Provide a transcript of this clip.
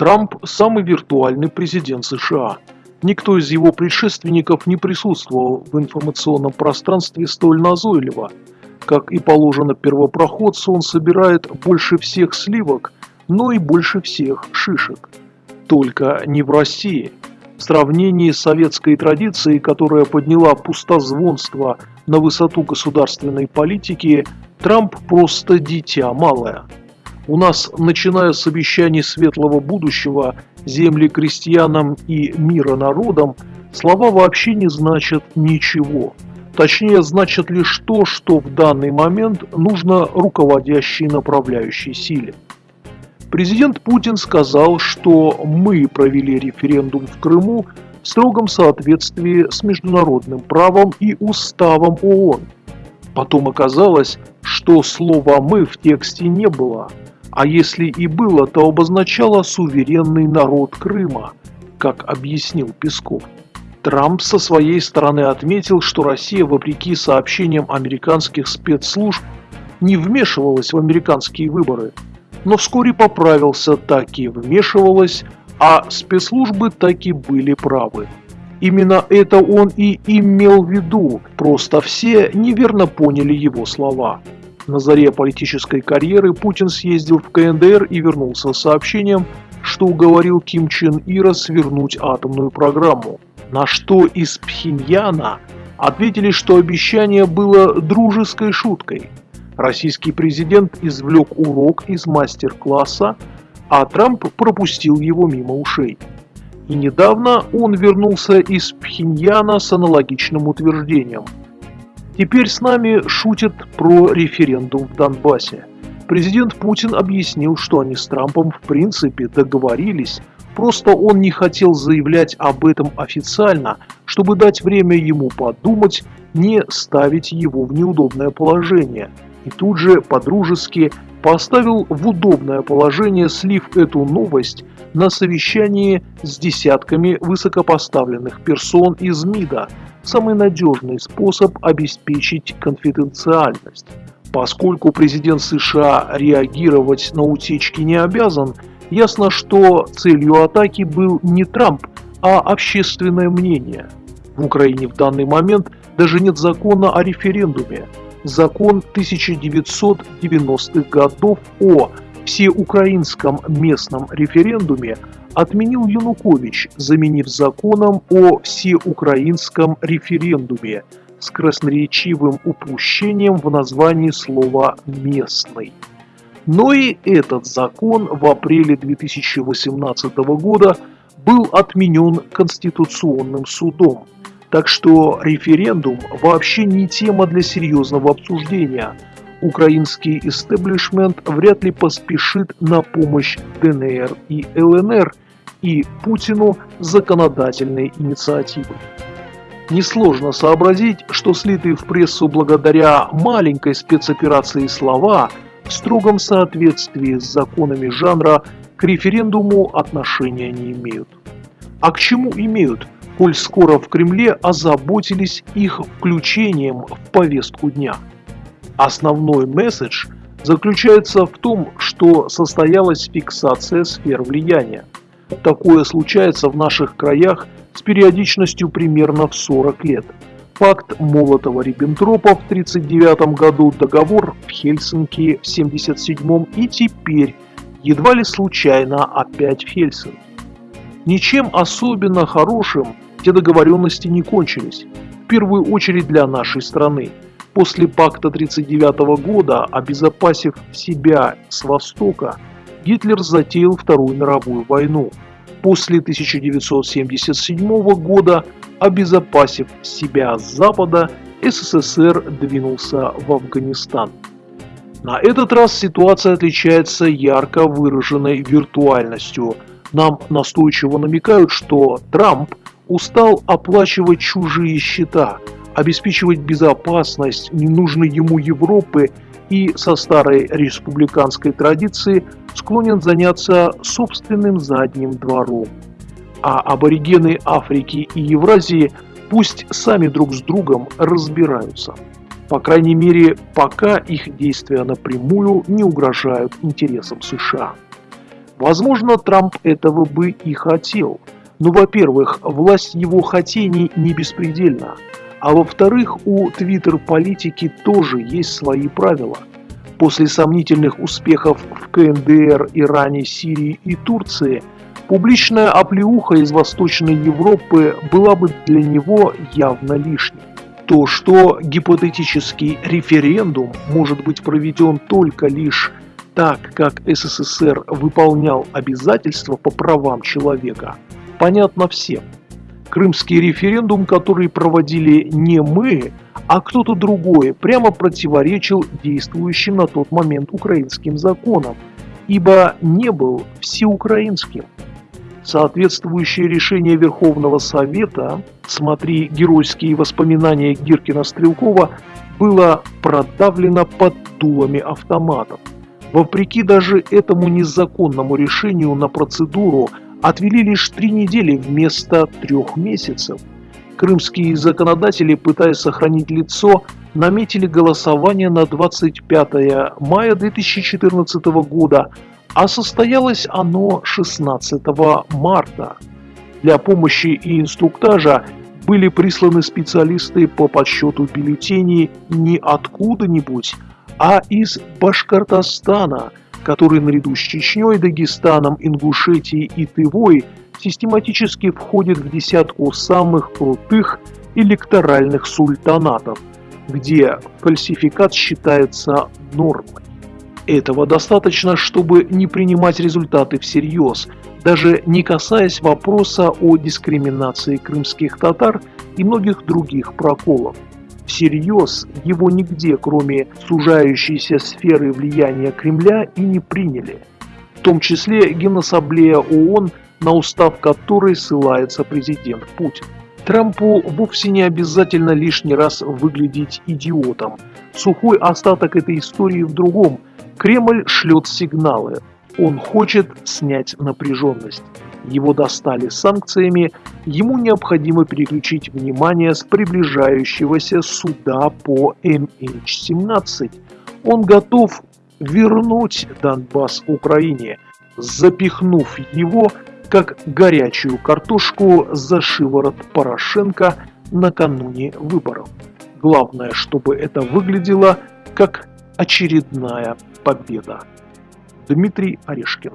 Трамп – самый виртуальный президент США. Никто из его предшественников не присутствовал в информационном пространстве столь назойливо. Как и положено первопроходцу, он собирает больше всех сливок, но и больше всех шишек. Только не в России. В сравнении с советской традицией, которая подняла пустозвонство на высоту государственной политики, Трамп просто дитя малое. У нас, начиная с обещаний светлого будущего, земли крестьянам и мира народам, слова вообще не значат ничего. Точнее, значат лишь то, что в данный момент нужно руководящей направляющей силе. Президент Путин сказал, что мы провели референдум в Крыму в строгом соответствии с международным правом и уставом ООН. Потом оказалось, что слова «мы» в тексте не было, а если и было, то обозначало суверенный народ Крыма, как объяснил Песков. Трамп со своей стороны отметил, что Россия, вопреки сообщениям американских спецслужб, не вмешивалась в американские выборы, но вскоре поправился, так и вмешивалась, а спецслужбы так и были правы. Именно это он и имел в виду, просто все неверно поняли его слова. На заре политической карьеры Путин съездил в КНДР и вернулся с сообщением, что уговорил Ким Чен Ира свернуть атомную программу. На что из Пхеньяна ответили, что обещание было дружеской шуткой. Российский президент извлек урок из мастер-класса, а Трамп пропустил его мимо ушей. И недавно он вернулся из Пхеньяна с аналогичным утверждением – Теперь с нами шутят про референдум в Донбассе. Президент Путин объяснил, что они с Трампом в принципе договорились, просто он не хотел заявлять об этом официально, чтобы дать время ему подумать, не ставить его в неудобное положение. И тут же по-дружески поставил в удобное положение, слив эту новость на совещании с десятками высокопоставленных персон из МИДа, самый надежный способ обеспечить конфиденциальность. Поскольку президент США реагировать на утечки не обязан, ясно, что целью атаки был не Трамп, а общественное мнение. В Украине в данный момент даже нет закона о референдуме. Закон 1990-х годов о всеукраинском местном референдуме отменил Янукович, заменив законом о всеукраинском референдуме с красноречивым упущением в названии слова «местный». Но и этот закон в апреле 2018 года был отменен Конституционным судом. Так что референдум вообще не тема для серьезного обсуждения – украинский истеблишмент вряд ли поспешит на помощь ДНР и ЛНР и Путину законодательной инициативой. Несложно сообразить, что слитые в прессу благодаря маленькой спецоперации слова в строгом соответствии с законами жанра к референдуму отношения не имеют. А к чему имеют, коль скоро в Кремле озаботились их включением в повестку дня? Основной месседж заключается в том, что состоялась фиксация сфер влияния. Такое случается в наших краях с периодичностью примерно в 40 лет. Факт Молотова-Риббентропа в 1939 году, договор в Хельсинки в 1977 и теперь едва ли случайно опять в Хельсинки. Ничем особенно хорошим те договоренности не кончились, в первую очередь для нашей страны. После пакта 1939 года, обезопасив себя с востока, Гитлер затеял Вторую мировую войну. После 1977 года, обезопасив себя с запада, СССР двинулся в Афганистан. На этот раз ситуация отличается ярко выраженной виртуальностью. Нам настойчиво намекают, что Трамп устал оплачивать чужие счета – обеспечивать безопасность ненужной ему Европы и со старой республиканской традиции склонен заняться собственным задним двором. А аборигены Африки и Евразии пусть сами друг с другом разбираются. По крайней мере, пока их действия напрямую не угрожают интересам США. Возможно, Трамп этого бы и хотел. Но, во-первых, власть его хотений не беспредельна. А во-вторых, у твиттер-политики тоже есть свои правила. После сомнительных успехов в КНДР, Иране, Сирии и Турции, публичная оплеуха из Восточной Европы была бы для него явно лишней. То, что гипотетический референдум может быть проведен только лишь так, как СССР выполнял обязательства по правам человека, понятно всем. Крымский референдум, который проводили не мы, а кто-то другой, прямо противоречил действующим на тот момент украинским законам, ибо не был всеукраинским. Соответствующее решение Верховного Совета, смотри геройские воспоминания Гиркина-Стрелкова, было продавлено под дулами автоматов. Вопреки даже этому незаконному решению на процедуру отвели лишь три недели вместо трех месяцев. Крымские законодатели, пытаясь сохранить лицо, наметили голосование на 25 мая 2014 года, а состоялось оно 16 марта. Для помощи и инструктажа были присланы специалисты по подсчету бюллетеней не откуда-нибудь, а из Башкортостана, который наряду с Чечней, Дагестаном, Ингушетией и Тывой систематически входит в десятку самых крутых электоральных султанатов, где фальсификат считается нормой. Этого достаточно, чтобы не принимать результаты всерьез, даже не касаясь вопроса о дискриминации крымских татар и многих других проколов всерьез его нигде, кроме сужающейся сферы влияния Кремля, и не приняли. В том числе Генассамблея ООН, на устав которой ссылается президент Путин. Трампу вовсе не обязательно лишний раз выглядеть идиотом. Сухой остаток этой истории в другом. Кремль шлет сигналы. Он хочет снять напряженность его достали санкциями, ему необходимо переключить внимание с приближающегося суда по MH17. Он готов вернуть Донбасс Украине, запихнув его как горячую картошку за шиворот Порошенко накануне выборов. Главное, чтобы это выглядело как очередная победа. Дмитрий Орешкин